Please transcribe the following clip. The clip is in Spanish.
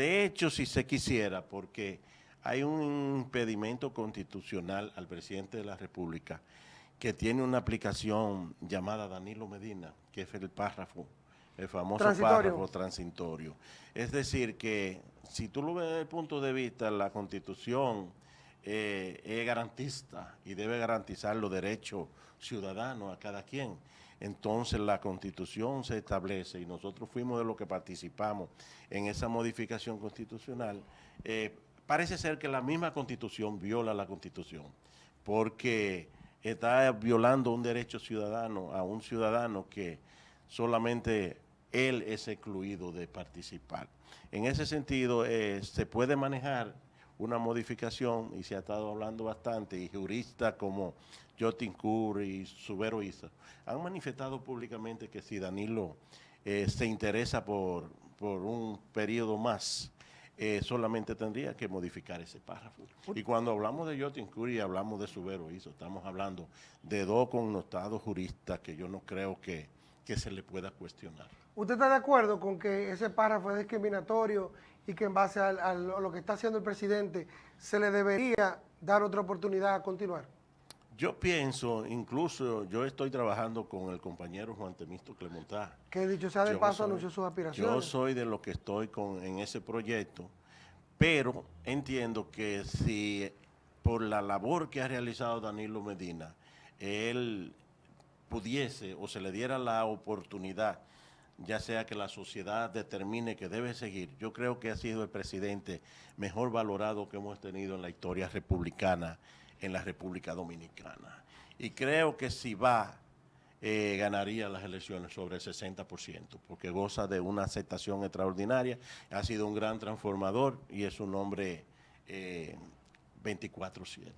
De hecho, si se quisiera, porque hay un impedimento constitucional al presidente de la República que tiene una aplicación llamada Danilo Medina, que es el párrafo, el famoso Transitorio. párrafo transitorio. Es decir, que si tú lo ves desde el punto de vista, la Constitución eh, es garantista y debe garantizar los derechos ciudadanos a cada quien. Entonces la Constitución se establece y nosotros fuimos de los que participamos en esa modificación constitucional. Eh, parece ser que la misma Constitución viola la Constitución porque está violando un derecho ciudadano a un ciudadano que solamente él es excluido de participar. En ese sentido, eh, se puede manejar una modificación, y se ha estado hablando bastante, y juristas como Jotin Curry y Subero Isa han manifestado públicamente que si Danilo eh, se interesa por, por un periodo más, eh, solamente tendría que modificar ese párrafo. Y cuando hablamos de Jotin Curry, hablamos de Subero Isa, estamos hablando de dos connotados juristas que yo no creo que, que se le pueda cuestionar. ¿Usted está de acuerdo con que ese párrafo es discriminatorio y que en base a lo que está haciendo el presidente se le debería dar otra oportunidad a continuar? Yo pienso, incluso yo estoy trabajando con el compañero Juan Temisto Clemontá. Que dicho sea de Yo paso soy- anunció sus aspiraciones. Yo soy de los que estoy con, en ese proyecto, pero entiendo que si por la labor que ha realizado Danilo Medina, él pudiese o se le diera la oportunidad, ya sea que la sociedad determine que debe seguir, yo creo que ha sido el presidente mejor valorado que hemos tenido en la historia republicana en la República Dominicana. Y creo que si va eh, ganaría las elecciones sobre el 60%, porque goza de una aceptación extraordinaria, ha sido un gran transformador y es un hombre eh, 24-7.